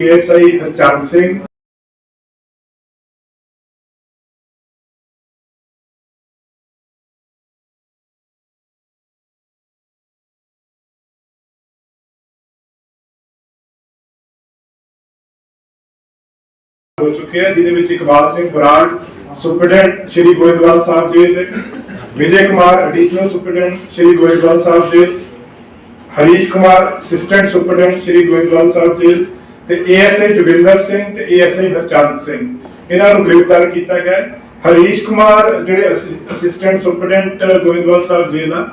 ASI Harchand Singh ਹੋ ਚੁੱਕੇ ਆ ਜਿਹਦੇ ਵਿੱਚ ਇਕਬਾਲ ਸਿੰਘ ਬਰਾੜ ਸੁਪਰਡੈਂਟ ਸ਼੍ਰੀ ਗੋਇੰਦਵਾਲ ਸਾਹਿਬ ਜੀ ਦੇ Vijay Kumar additional superintendent Shri Goindwal Sahib ji Harish Kumar assistant superintendent Shri Goindwal Sahib ji ਤੇ ਏਐਸਆਈ ਜੋਗਿੰਦਰ ਸਿੰਘ ਤੇ ਏਐਸਆਈ ਹਰਚੰਦ ਸਿੰਘ। ਇਹਨਾਂ ਨੂੰ ਗ੍ਰਿਫਤਾਰ ਕੀਤਾ ਗਿਆ ਹਰੀਸ਼ ਕੁਮਾਰ ਜਿਹੜੇ ਅਸਿਸਟੈਂਟ ਸੁਪਰਡੈਂਟ ਗੋਇੰਦਵਾਲ ਸਾਹਿਬ ਜੀ ਦਾ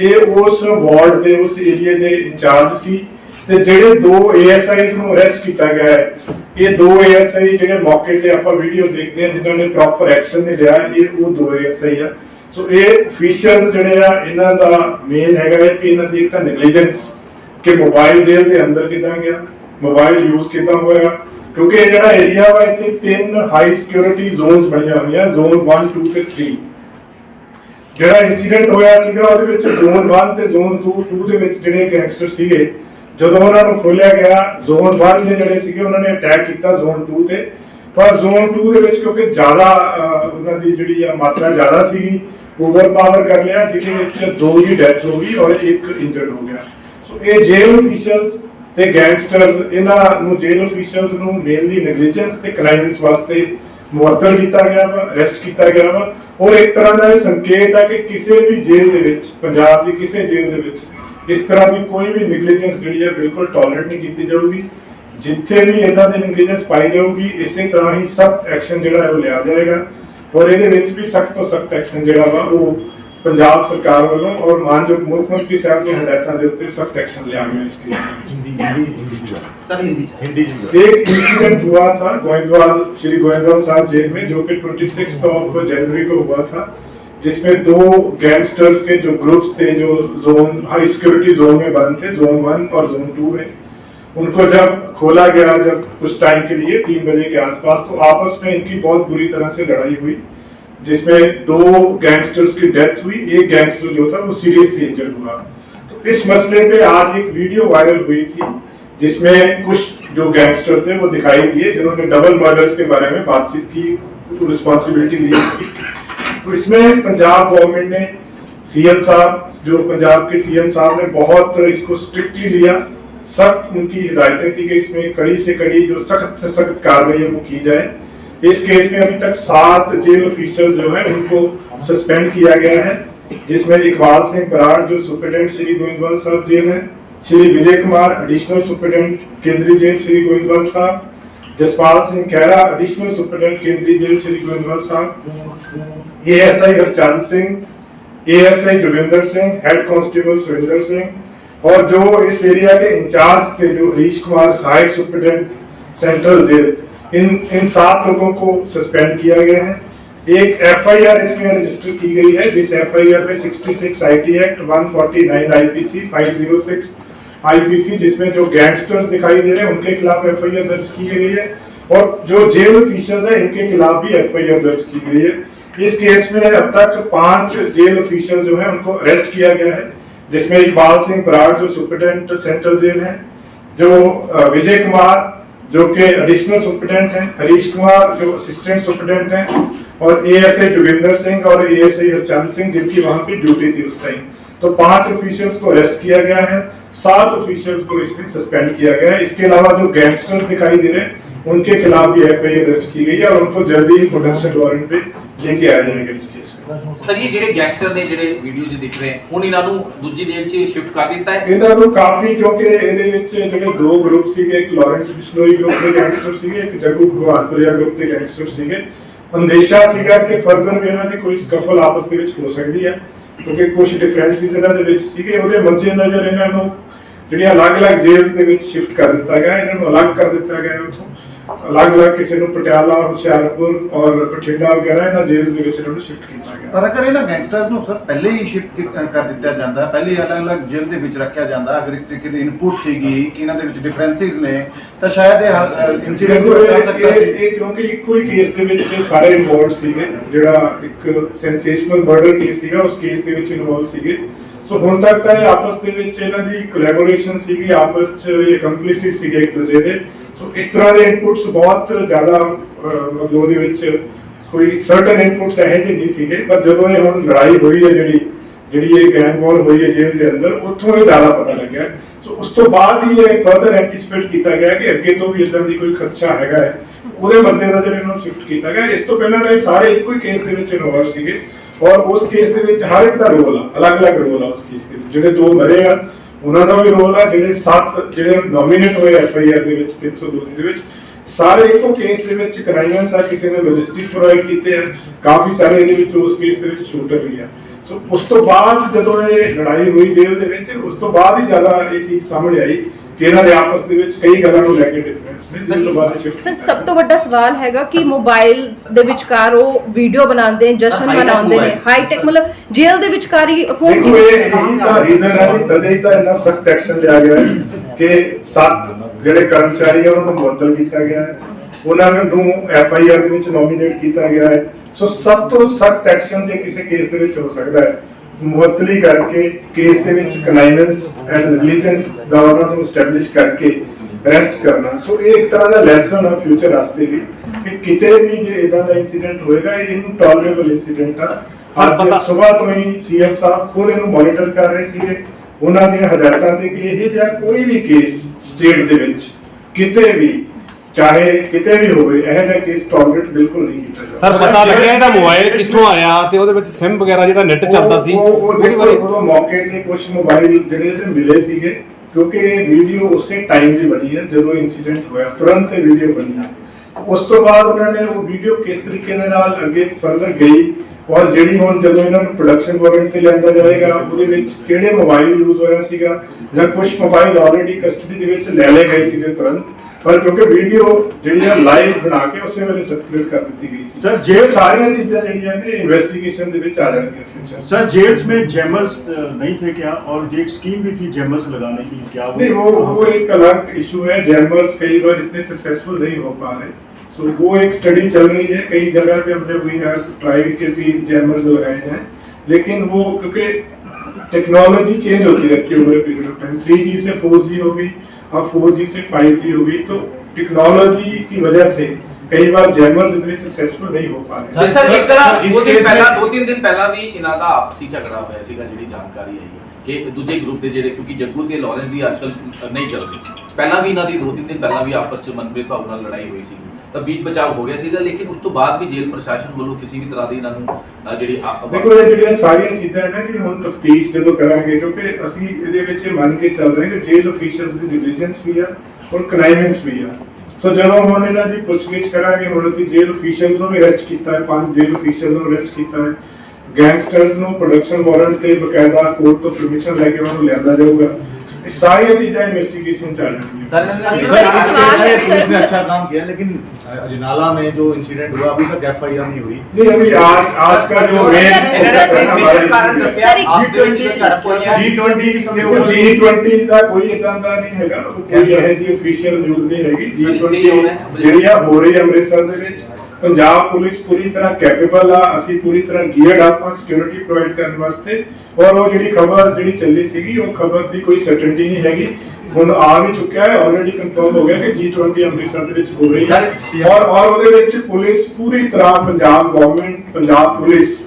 ਇਹ ਉਸ ਵਾਰਡ ਦੇ, ਉਸ ਏਰੀਆ ਦੇ ਇੰਚਾਰਜ ਸੀ ਤੇ ਜਿਹੜੇ ਦੋ ਏਐਸਆਈਜ਼ ਨੂੰ ਅਰੈਸਟ ਕੀਤਾ ਗਿਆ ਹੈ, ਇਹ ਦੋ ਏਐਸਆਈ ਜਿਹੜੇ ਮੌਕੇ ਤੇ ਆਪਾਂ ਵੀਡੀਓ ਦੇਖਦੇ ਹਾਂ, ਜਿਨ੍ਹਾਂ ਨੇ ਪ੍ਰੋਪਰ ਐਕਸ਼ਨ ਨਹੀਂ ਲਿਆ, ਇਹ ਉਹ ਦੋ ਏਐਸਆਈ ਆ। ਸੋ ਇਹ ਅਫੀਸ਼ੀਅਲ ਜਿਹੜੇ ਆ, ਇਹਨਾਂ ਦਾ ਮੇਨ ਹੈਗਾ ਹੈ ਕਿ ਇਹਨਾਂ ਦੀ ਇੱਕ ਤਾਂ ਨੈਗਲੀਜੈਂਸ ਕਿ ਮੋਬਾਈਲ ਜੇਲ੍ਹ ਦੇ ਅੰਦਰ ਕਿਦਾਂ ਗਿਆ ਮੋਬਾਈਲ ਯੂਜ਼ ਕਿੱਦਾਂ ਹੋਇਆ। ਕਿਉਂਕਿ ਇਹ ਜਿਹੜਾ ਏਰੀਆ ਵਾ, ਇੱਥੇ ਤਿੰਨ ਹਾਈ ਸਿਕਿਉਰਿਟੀ ਜ਼ੋਨਸ ਬਣੀਆਂ ਹੋਈਆਂ ਜ਼ੋਨ 1 2 ਤੇ 3 ਜਿਹੜਾ ਇਨਸੀਡੈਂਟ ਹੋਇਆ ਸੀਗਾ, ਉਹਦੇ ਵਿੱਚ ਜ਼ੋਨ 1 ਤੇ ਜ਼ੋਨ 2 2 ਦੇ ਵਿੱਚ ਜਿਹੜੇ ਗੈਂਗਸਟਰ ਸੀਗੇ, ਜਦੋਂ ਉਹਨਾਂ ਨੂੰ ਖੋਲਿਆ ਗਿਆ ਜ਼ੋਨ 1 ਦੇ ਜਿਹੜੇ ਸੀਗੇ, ਉਹਨਾਂ ਨੇ ਅਟੈਕ ਕੀਤਾ ਜ਼ੋਨ 2 ਤੇ। ਪਰ ਜ਼ੋਨ 2 ਦੇ ਵਿੱਚ ਕਿਉਂਕਿ ਜ਼ਿਆਦਾ ਉਹਨਾਂ ਦੀ ਜਿਹੜੀ ਆ ਮਾਤਰਾ ਜ਼ਿਆਦਾ ਸੀਗੀ ਓਵਰ ਪਾਵਰ ਕਰ ਲਿਆ, ਜਿਹਦੇ ਵਿੱਚ ਦੋ ਦੀ ਡੈਥ ਹੋ ਗਈ ਔਰ ਇੱਕ ਇੰਜਰਡ ਹੋ ਗਿਆ। ਸੋ ਇਹ ਜੇਲ੍ਹ ਅਫੀਸ਼ੀਅਲਸ ਤੇ ਗੈਂਗਸਟਰਸ ਇਹਨਾਂ ਨੂੰ ਜੇਲ੍ਹ ਅਫੀਸ਼ੀਅਲਸ ਨੂੰ ਮੇਨਲੀ ਨੈਗਲੀਜੈਂਸ ਤੇ ਕ੍ਰਾਈਮਸ ਵਾਸਤੇ ਮੁਅੱਤਲ ਕੀਤਾ ਗਿਆ ਵਾ ਅਰੈਸਟ ਕੀਤਾ ਗਿਆ ਵਾ। ਔਰ ਇੱਕ ਤਰ੍ਹਾਂ ਦਾ ਇਹ ਸੰਕੇਤ ਹੈ ਕਿ ਕਿਸੇ ਵੀ ਜੇਲ੍ਹ ਦੇ ਵਿੱਚ, ਪੰਜਾਬ ਦੀ ਕਿਸੇ ਜੇਲ੍ਹ ਦੇ ਵਿੱਚ ਇਸ ਤਰ੍ਹਾਂ ਦੀ ਕੋਈ ਵੀ ਨੈਗਲੀਜੈਂਸ ਜਿਹੜੀ ਹੈ ਬਿਲਕੁਲ ਟੋਲਰੇਟ ਨਹੀਂ ਕੀਤੀ ਜਾਊਗੀ। ਜਿੱਥੇ ਵੀ ਇਦਾਂ ਦੀ ਨੈਗਲੀਜੈਂਸ ਪਾਈ ਜਾਊਗੀ, ਇਸੇ ਤਰ੍ਹਾਂ ਹੀ ਸਖਤ ਐਕਸ਼ਨ ਜਿਹੜਾ ਹੈ ਉਹ ਲਿਆ ਜਾਏਗਾ। ਔਰ ਇਹਦੇ ਵਿੱਚ ਵੀ ਸਖਤ ਤੋਂ ਸਖਤ ਐਕਸ਼ਨ ਜਿਹੜਾ ਵਾ ਉਹ ਪੰਜਾਬ ਸਰਕਾਰ ਵੱਲੋਂ ਔਰ ਮਾਨਯੋਗ ਮੁੱਖ ਮੰਤਰੀ ਸਾਹਿਬ ਦੀਆਂ ਹਦਾਇਤਾਂ ਦੇ ਉੱਤੇ ਸਖਤ ਐਕਸ਼ਨ ਲਿਆ ਗਿਆ ਇਸ ਲਈ सर हिंदी से। हिंदी एक इंसिडेंट हुआ था गोविंदवाल श्री गोविंदवाल साहब जेल में जो कि 26 ऑफ जनवरी को हुआ था जिसमें दो गैंगस्टर्स के जो ग्रुप्स थे जो जोन हाई सिक्योरिटी जोन में बंद थे जोन वन और जोन टू में उनको जब खोला गया जब कुछ टाइम के लिए तीन बजे के आसपास तो आपस में इनकी बहुत बुरी तरह से लड़ाई हुई जिसमें दो गैंगस्टर्स की डेथ हुई, एक गैंगस्टर जो था, वो सीरियसली इंजर्ड हुआ तो इस मसले पे आज एक वीडियो वायरल हुई थी, जिसमें कुछ जो गैंगस्टर थे, वो दिखाई दिए, जिन्होंने डबल मर्डर्स के बारे में बातचीत की रिस्पॉन्सिबिलिटी ली। इसकी तो इसमें पंजाब गवर्नमेंट ने सीएम साहब, जो पंजाब के सीएम साहब ने बहुत इसको स्ट्रिक्टली लिया, सख्त उनकी हिदायतें थी कि इसमें कड़ी से कड़ी जो सख्त से सख्त कार्रवाई वो की जाए। इस केस में अभी तक सात जेल ऑफिसर जो है, उनको सस्पेंड किया गया है, जिसमें इकबाल सिंह बराड़ जो सुप्रिटेंडेंट श्री गोविंदवाल साहब जेल है, श्री विजय कुमार एडिशनल सुप्रिटेंडेंट केंद्रीय jail Shri Goindwal Sahib, Jaspal Singh Khaira additional superintendent केंद्रीय jail Shri Goindwal Sahib ASI Harchand Singh ASI Joginder Singh head constable Surendra Singh, और जो इस एरिया के इंचार्ज थे, जो हरीश कुमार सहायक सुप्रिटेंडेंट सेंट्रल जेल इन इन सात लोगों को सस्पेंड किया गया है। एक एफआईआर इसमें रजिस्टर की गई है, जिस एफआईआर में 66 आईटी एक्ट 149 आईपीसी 506 आईपीसी जिसमें जो गैंगस्टर्स दिखाई दे रहे हैं, उनके खिलाफ एफआईआर दर्ज की गई है। और जो जेल ऑफिसर्स है, इनके खिलाफ भी एफआईआर दर्ज की गई है। इस केस में अब तक पाँच जेल ऑफिसर जो है, उनको अरेस्ट किया गया है, जिसमें इकबाल सिंह बराड़, जो सुप्रिटेंडेंट, सेंट्रल जेल है, जो विजय कुमार जो कि एडिशनल सुप्रिटेंडेंट हैं हरीश कुमार जो असिस्टेंट सुप्रिटेंडेंट हैं, और A S A Joginder Singh और A S A Harchand Singh जिनकी वहाँ पे ड्यूटी थी उस टाइम तो पाँच ऑफिशियल्स को अरेस्ट किया गया है, सात ऑफिशियल्स को इसमें सस्पेंड किया गया है। इसके अलावा जो गैंगस्टर्स दिखाई दे रहे हैं उनके खिलाफ भी एफआईआर दर्ज की गई है और उनको जल्दी ही प्रोडक्शन वारंट पे लेके आ जाएंगे इस केस में ਸਰ ਇਹ ਜਿਹੜੇ ਗੈਂਗਸਟਰ ਨੇ ਜਿਹੜੇ ਵੀਡੀਓ 'ਚ ਦਿਖ ਰਹੇ ਹੈ, ਹੁਣ ਇਹਨਾਂ ਨੂੰ ਦੂਜੀ ਜੇਲ੍ਹ 'ਚ ਸ਼ਿਫਟ ਕਰ ਦਿੱਤਾ ਹੈ ਇਹਨਾਂ ਨੂੰ ਕਾਫੀ ਕਿਉਂਕਿ ਇਹਦੇ ਵਿੱਚ ਜਿਹੜੇ ਦੋ ਗਰੁੱਪ ਸੀਗੇ ਇੱਕ ਲਾਰੈਂਸ ਬਿਸ਼ਨੋਈ ਗਰੁੱਪ ਦੇ ਗੈਂਗਸਟਰ ਸੀਗੇ ਇੱਕ ਜਗੂ ਭਗਵਾਨਪੁਰੀਆ ਗਰੁੱਪ ਦੇ ਗੈਂਗਸਟਰ ਸੀਗੇ ਅੰਦੇਸ਼ਾ ਸੀਗਾ ਕਿ ਫਰਦਰ ਵੀ ਇਹਨਾਂ ਦੀ ਕੋਈ ਸਕਫਲ ਆਪਸ ਦੇ ਵਿੱਚ ਹੋ ਸਕਦੀ ਹੈ ਕਿਉਂਕਿ ਕੁਝ ਡਿਫਰੈਂਸਿਸ ਇਹਨਾਂ ਦੇ ਵਿੱਚ ਸੀਗੇ ਉਹਦੇ ਮੱਦੇ ਨਜ਼ਰ ਇਹਨਾਂ ਨੂੰ ਜਿਹੜੀਆਂ ਅਲੱਗ-ਅਲੱਗ ਜੇਲ੍ਸ ਦੇ ਵਿੱਚ ਸ਼ਿਫਟ ਕਰ ਦਿੱਤਾ ਗਿਆ ਇਹਨਾਂ ਨੂੰ ਅਲੱਗ ਕਰ ਦਿੱਤਾ ਗਿਆ ਉੱਥੋਂ ਅਲੱਗ-ਅਲੱਗ ਕਿਸੇ ਨੂੰ ਪਟਿਆਲਾ ਹੁਸ਼ਿਆਰਪੁਰ ਔਰ ਬਠਿੰਡਾ ਵਗੈਰਾ ਇਹਨਾਂ ਜੇਲ੍ਸ ਦੇ ਵਿੱਚ ਇਹਨਾਂ ਨੂੰ ਸ਼ਿਫਟ ਕੀਤਾ ਗਿਆ। ਪਰ ਅਗਰ ਇਹਨਾਂ ਗੈਂਗਸਟਰਸ ਨੂੰ ਸਰ ਪਹਿਲੇ ਹੀ ਸ਼ਿਫਟ ਕਰ ਦਿੱਤਾ ਜਾਂਦਾ ਪਹਿਲੇ ਅਲੱਗ-ਅਲੱਗ ਜੇਲ੍ਹ ਦੇ ਵਿੱਚ ਰੱਖਿਆ ਜਾਂਦਾ ਅਗਰ ਇਸ ਤਰੀਕੇ ਦੀ ਇਨਪੁਟ ਸੀਗੀ ਕਿ ਇਹਨਾਂ ਦੇ ਵਿੱਚ ਡਿਫਰੈਂਸਿਸ ਨੇ ਤਾਂ ਸ਼ਾਇਦ ਇਹ ਇਨਸੀਡੈਂਟ ਹੋ ਸਕਦਾ ਸੀ। ਇਹ ਕਿਉਂਕਿ ਇੱਕੋ ਹੀ ਕੇਸ ਦੇ ਵਿੱਚ ਸਾਰੇ ਇਨਵੋਲਡ ਸੀਗੇ ਜਿਹੜਾ ਇੱਕ ਸੈਂਸੇਸ਼ਨਲ ਮਰਡਰ ਕੇਸ ਸੀਗਾ ਉਸ ਕੇਸ ਦੇ ਵਿੱਚ ਇਨਵੋਲਡ ਸੀਗੇ। ਸੋ ਹੁਣ ਤੱਕ ਤਾਂ ਇਹ ਆਪਸ ਦੇ ਵਿੱਚ ਇਹਨਾਂ ਦੀ ਕੋਲੈਬੋਰੇਸ਼ਨ ਸੀਗੀ ਆਪਸ ਚ ਇਹ ਕੰਪਲਿਸਿਸ ਸੀਗੇ ਇੱਕ ਦੂਜੇ ਦੇ। ਸੋ ਇਸ ਤਰ੍ਹਾਂ ਦੇ ਇਨਪੁਟਸ ਬਹੁਤ ਜ਼ਿਆਦਾ ਮਤਲਬ ਉਹਦੇ ਵਿੱਚ ਕੋਈ ਸਰਟਨ ਇਨਪੁਟਸ ਇਹੋ ਜਿਹੇ ਨਹੀਂ ਸੀਗੇ, ਪਰ ਜਦੋਂ ਇਹ ਹੁਣ ਲੜਾਈ ਹੋਈ ਹੈ ਜਿਹੜੀ ਜਿਹੜੀ ਇਹ ਗੈਂਗ ਵਾਰ ਹੋਈ ਹੈ ਜੇਲ੍ਹ ਦੇ ਅੰਦਰ, ਉੱਥੋਂ ਇਹ ਜ਼ਿਆਦਾ ਪਤਾ ਲੱਗਿਆ। ਸੋ ਉਸ ਤੋਂ ਬਾਅਦ ਹੀ ਇਹ ਫਰਦਰ ਐਂਟੀਸਪੇਟ ਕੀਤਾ ਗਿਆ ਕਿ ਅੱਗੇ ਤੋਂ ਵੀ ਇਦਾਂ ਦੀ ਕੋਈ ਖਦਸ਼ਾ ਹੈਗਾ ਹੈ। ਉਹਦੇ ਮੱਦੇਨਜ਼ਰ ਇਹਨੂੰ ਸ਼ਿਫਟ ਕੀਤਾ ਗਿਆ। ਇਸ ਤੋਂ ਪਹਿਲਾਂ ਤਾਂ ਇਹ ਸਾਰੇ ਇੱਕੋ ਹੀ ਕੇਸ ਦੇ ਵਿੱਚ ਇਨਵੋਲਵ ਸੀਗੇ। ਔਰ ਉਸ ਕੇਸ ਦੇ ਵਿੱਚ ਹਰ ਇੱਕ ਦਾ ਰੋਲ ਆ, ਅਲੱਗ-ਅਲੱਗ ਰੋਲ ਆ ਉਸ ਕੇਸ ਦੇ ਵਿੱਚ। ਜਿਹੜੇ ਦੋ ਮਰੇ ਆ ਉਹਨਾਂ ਦਾ ਵੀ ਰੋਲ ਆ, ਜਿਹੜੇ ਸੱਤ ਜਿਹੜੇ ਨੋਮੀਨੇਟ ਹੋਏ ਐਫ ਦੇ ਵਿੱਚ 302 ਦੇ ਵਿੱਚ, ਸਾਰੇ ਇੱਕੋ ਕੇਸ ਦੇ ਵਿੱਚ ਕਰਾਈਆਂ ਆ ਕਿਸੇ ਨੇ ਲੌਜਿਸਟਿਕ ਪ੍ਰੋਵਾਈਡ ਕੀਤੇ ਆ, ਕਾਫੀ ਸਾਰੇ ਇਹਦੇ ਵਿੱਚ ਉਸ ਕੇਸ ਦੇ ਵਿੱਚ ਸ਼ੂਟਰ ਵੀ ਆ। ਸੋ ਉਸ ਤੋਂ ਬਾਅਦ ਜਦੋਂ ਇਹ ਲੜਾਈ ਹੋਈ ਜੇਲ੍ਹ ਦੇ ਵਿੱਚ, ਉਸ ਤੋਂ ਬਾਅਦ ਹੀ ਜ਼ਿਆਦਾ ਇਹ ਚੀਜ਼ ਸਾਹਮਣੇ ਆਈ। ਕਿ ਇਹਨਾਂ ਦੇ ਆਪਸ ਦੇ ਵਿੱਚ ਕਈ ਗੱਲਾਂ ਨੂੰ ਲੈ ਕੇ ਡਿਫਰੈਂਸ ਨੇ ਜਿਸ ਤੋਂ ਬਾਅਦ ਸ਼ਿਫਟ ਸਰ ਸਭ ਤੋਂ ਵੱਡਾ ਸਵਾਲ ਹੈਗਾ ਕਿ ਮੋਬਾਈਲ ਦੇ ਵਿਚਕਾਰ ਉਹ ਵੀਡੀਓ ਬਣਾਉਂਦੇ ਨੇ ਜਸ਼ਨ ਮਨਾਉਂਦੇ ਨੇ। ਹਾਈ ਟੈਕ ਮਤਲਬ ਜੇਲ੍ਹ ਦੇ ਵਿਚਕਾਰ ਹੀ ਫੋਨ ਦੇਖੋ ਇਹ ਇਹੀ ਤਾਂ ਰੀਜ਼ਨ ਹੈ ਕਿ ਤਦੇ ਤਾਂ ਇੰਨਾ ਸਖਤ ਐਕਸ਼ਨ ਲਿਆ ਗਿਆ ਹੈ ਕਿ ਸੱਤ ਜਿਹੜੇ ਕਰਮਚਾਰੀ ਆ ਉਹਨਾਂ ਨੂੰ ਮੁਅੱਤਲ ਕੀਤਾ ਗਿਆ ਹੈ। ਉਹਨਾਂ ਨੂੰ ਐਫ ਆਈ ਆਰ ਦੇ ਵਿੱਚ ਨੋਮੀਨੇਟ ਕੀਤਾ ਗਿਆ ਹੈ। ਸੋ ਸਭ ਤੋਂ ਸਖਤ ਐਕਸ਼ਨ ਜੇ ਕਿਸੇ ਕੇਸ ਦੇ ਵਿੱਚ ਹੋ ਸਕਦਾ ਹੈ ਮੁਅੱਤਲੀ ਕਰਕੇ ਕੇਸ ਦੇ ਵਿੱਚ ਕਨਾਈਨੈਂਸ ਐਂਡ ਰਿਲੀਜੀਅੰਸ ਦਾ ਉਹਨਾਂ ਨੂੰ ਸਟੈਬਲਿਸ਼ ਕਰਕੇ ਅਰੈਸਟ ਕਰਨਾ। ਸੋ ਇਹ ਇੱਕ ਤਰ੍ਹਾਂ ਦਾ ਲੈਸਨ ਆ ਫਿਊਚਰ ਵਾਸਤੇ ਵੀ ਕਿ ਕਿਤੇ ਵੀ ਜੇ ਇਦਾਂ ਦਾ ਇਨਸੀਡੈਂਟ ਹੋਏਗਾ ਇਹ ਇਨਟੋਲਰੇਬਲ ਇਨਸੀਡੈਂਟ ਆ। ਸਰ, ਪਤਾ- ਸਵੇਰ ਤੋਂ ਹੀ ਸੀਐਮ ਸਾਹਿਬ ਖੁਦ ਇਹਨੂੰ ਮੋਨੀਟਰ ਕਰ ਰਹੇ ਸੀਗੇ। ਉਹਨਾਂ ਦੀਆਂ ਹਦਾਇਤਾਂ ਤੇ ਕਿ ਇਹ ਜਿਹਾ ਕੋਈ ਵੀ ਕੇਸ ਸਟੇਟ ਦੇ ਵਿੱਚ ਕਿਤੇ ਵੀ ਚਾਹੇ ਕਿਤੇ ਵੀ ਹੋਵੇ ਇਹ ਜਿਹਾ ਕੇਸ ਟੋਲਰੇਟ ਬਿਲਕੁਲ ਨਹੀਂ ਕੀਤਾ ਜਾਵੇ ਸਰ ਪਤਾ ਲੱਗਿਆ ਇਹਦਾ ਮੋਬਾਈਲ ਕਿੱਥੋਂ ਆਇਆ ਤੇ ਉਹਦੇ ਵਿੱਚ ਸਿਮ ਵਗੈਰਾ ਜਿਹੜਾ ਨੈਟ ਚੱਲਦਾ ਸੀ ਉਹ- ਉਹ ਉਹਦੀ ਬਾਰੇ ਉਦੋਂ ਮੌਕੇ ਤੇ ਕੁਝ ਮੋਬਾਈਲ ਜਿਹੜੇ ਇਹਦੇ ਮਿਲੇ ਸੀਗੇ ਕਿਉਂਕਿ ਇਹ ਵੀਡੀਓ ਉਸੇ ਟਾਈਮ ਦੀ ਬਣੀ ਹੈ ਜਦੋਂ ਇਨਸੀਡੈਂਟ ਹੋਇਆ ਤੁਰੰਤ ਇਹ ਵੀਡੀਓ ਬਣੀ ਹੈ ਉਸ ਤੋਂ ਬਾਅਦ ਉਹਨਾਂ ਨੇ ਉਹ ਵੀਡੀਓ ਕਿਸ ਤਰੀਕੇ ਦੇ ਨਾਲ ਅੱਗੇ ਫਰਦਰ ਗਈ ਔਰ ਜਿਹੜੀ ਹੁਣ ਜਦੋਂ ਇਹਨਾਂ ਨੂੰ ਪ੍ਰੋਡਕਸ਼ਨ ਵਾਰੰਟ ਤੇ ਲਿਆਂਦਾ ਜਾਏਗਾ ਉਹਦੇ ਵਿੱਚ ਕਿਹੜੇ ਮੋਬਾਈਲ ਯੂਜ਼ ਹੋਇਆ ਸੀਗਾ ਜਾਂ ਕੁਝ ਮੋਬਾਈਲ ਆਲਰੇਡੀ ਕਸਟਡੀ ਦੇ ਵਿੱਚ ਲੈ ਲਏ ਗਏ ਸੀਗੇ ਤੁਰੰਤ ਪਰ ਕਿਉਂਕਿ ਵੀਡੀਓ ਜਿਹੜੀ ਆ ਲਾਈਵ ਬਣਾ ਕੇ ਉਸੇ ਵੇਲੇ ਸਰਕੂਲੇਟ ਕਰ ਦਿੱਤੀ ਗਈ ਸੀ Sir, ਜੇ ਸਾਰੀਆਂ ਚੀਜ਼ਾਂ ਜਿਹੜੀਆਂ ਨੇ ਇਨਵੈਸਟੀਗੇਸ਼ਨ ਦੇ ਵਿੱਚ ਆ ਜਾਣਗੀਆਂ ਫਿਊਚਰ सर जेल्स में जैमर्स नहीं थे क्या और एक स्कीम भी थी जैमर्स लगाने की क्या वो नहीं वो वो एक अलग इशू है जैमर्स कई बार इतने सक्सेसफुल नहीं हो पा रहे सो वो एक स्टडी चल रही है कई जगह पे हमने वी हैव ट्राइड के भी जैमर्स लगाए जाएं लेकिन वो क्योंकि टेक्नोलॉजी चेंज होती रहती है over period of time 3G से 4G हो गई अब फोर जी से फाइव जी हो गई तो टेक्नोलॉजी की वजह से कई बार जैमर इतने सक्सेसफुल नहीं हो पा रहे सर दो तीन दिन पहला भी इनाका आपसी झगड़ा हुआ ऐसी जानकारी है ਇਹਨਾਂ ਦਾ ਆਪਸੀ ਝਗੜਾ ਹੋਇਆ ਸੀਗਾ ਜਿਹੜੀ ਜਾਣਕਾਰੀ ਆਈ ਹੈ ਕਿ ਦੂਜੇ ਗਰੁੱਪ ਦੇ ਜਿਹੜੇ ਕਿਉਂਕਿ ਜੱਗੂ ਤੇ ਲਾਰੈਂਸ ਦੀ ਅੱਜਕੱਲ ਨਹੀਂ ਚੱਲ ਰਹੀ। ਪਹਿਲਾਂ ਵੀ ਇਹਨਾਂ ਦੀ ਦੋ ਤਿੰਨ ਦਿਨ ਪਹਿਲਾਂ ਵੀ ਆਪਸ ਚ ਮਨਪ੍ਰੀਤ ਭਾਊ ਨਾਲ ਲੜਾਈ ਹੋਈ ਸੀ ਤਾਂ ਬੀਚ ਬਚਾਅ ਹੋ ਗਿਆ ਸੀਗਾ ਲੇਕਿਨ ਉਸ ਤੋਂ ਬਾਅਦ ਵੀ ਜੇਲ੍ਹ ਪ੍ਰਸ਼ਾਸਨ ਵੱਲੋਂ ਕਿਸੇ ਵੀ ਤਰ੍ਹਾਂ ਦੀ ਇਹਨਾਂ ਨੂੰ ਅ, ਜਿਹੜੀ ਆ- ਦੇਖੋ ਇਹ ਜਿਹੜੀਆਂ ਸਾਰੀਆਂ ਚੀਜ਼ਾਂ ਨੇ ਕਿ ਹੁਣ ਤਫਤੀਸ਼ ਜਦੋਂ ਕਰਾਂਗੇ ਕਿਉਂਕਿ ਅਸੀਂ ਇਹਦੇ ਵਿੱਚ ਇਹ ਮੰਨ ਕੇ ਚੱਲ ਰਹੇ ਹਾਂ ਕਿ ਜੇਲ ਅਫੀਸ਼ੀਅਲਸ ਦੀ ਡਿਲੀਜੈਂਸ ਵੀ ਆ ਔਰ ਕਨਾਈਵੈਂਸ ਵੀ ਆ। ਸੋ ਜਦੋਂ ਹੁਣ ਇਹਨਾਂ ਦੀ ਪੁੱਛਗਿੱਛ ਕਰਾਂਗੇ ਹੁਣ ਅਸੀਂ ਜੇਲ ਅਫੀਸ਼ੀਅਲਸ ਨੂੰ ਵੀ ਅਰੈਸਟ ਕੀਤਾ ਹੈ ਪੰਜ ਜੇਲ ਅਫੀਸ਼ੀਅਲਸ ਨੂੰ ਅਰੈਸਟ ਕੀਤਾ ਹੈ। ਗੈਂਗਸਟਰਸ ਨੂੰ ਪ੍ਰੋਡਕਸ਼ਨ ਵਾਰੰਟ ਤੇ ਬਕਾਇਦਾ ਕੋਰਟ ਤੋਂ ਪਰਮਿਸ਼ਨ ਲੈ ਕੇ ਉਹਨਾਂ ਨੂੰ ਲਿਆਂਦਾ ਜਾਊਗਾ ਇਹ ਸਾਰੀਆਂ ਚੀਜ਼ਾਂ ਇਨਵੈਸਟੀਗੇਸ਼ਨ ਚ ਆ ਜਾਣਗੀਆਂ ਸਰ सर, सर, एक इस सवाल केस में है, पुलिस ने सर- अच्छा काम किया लेकिन अजनाला में जो इंसिडेंट हुआ अभी तक एफ आई आर नहीं हुई नहीं अभी आज आज का जो मेन सर, एक- जी ट्वेंटी जी ट्वेंटी ਦੇਖੋ G20 ਦਾ ਕੋਈ ਇਦਾਂ ਦਾ ਨਹੀਂ ਹੈਗਾ ਉਹ ਕੋਈ ਇਹ ਜੀ ਅਫੀਸ਼ੀਅਲ ਨਿਊਜ਼ ਨਹੀਂ ਹੈਗੀ G20 ਜਿਹੜੀ ਆ ਹੋ ਰਹੀ ਹੈ ਅੰਮ੍ਰਿਤਸਰ ਦੇ ਵਿੱਚ ਪੰਜਾਬ ਪੁਲਿਸ ਪੂਰੀ ਤਰ੍ਹਾਂ ਕੈਪੇਬਲ ਆ ਅਸੀਂ ਪੂਰੀ ਤਰ੍ਹਾਂ ਗੀਅਰਡ ਆਪਾਂ ਸਿਕਿਉਰਿਟੀ ਪ੍ਰੋਵਾਈਡ ਕਰਨ ਵਾਸਤੇ। ਔਰ ਉਹ ਜਿਹੜੀ ਖਬਰ ਜਿਹੜੀ ਚੱਲੀ ਸੀਗੀ ਉਹ ਖਬਰ ਦੀ ਕੋਈ ਸਰਟਨਟੀ ਨਹੀਂ ਹੈਗੀ। ਹੁਣ ਆ ਵੀ ਚੁੱਕਿਆ ਹੈ ਆਲਰੇਡੀ ਕਨਫਰਮ ਹੋ ਗਿਆ ਕਿ G20 ਅੰਮ੍ਰਿਤਸਰ ਦੇ ਵਿੱਚ ਹੋ ਰਹੀ ਹੈ। ਔਰ ਔਰ ਉਹਦੇ ਵਿੱਚ ਪੁਲਿਸ ਪੂਰੀ ਤਰ੍ਹਾਂ ਪੰਜਾਬ ਗਵਰਨਮੈਂਟ ਪੰਜਾਬ ਪੁਲਿਸ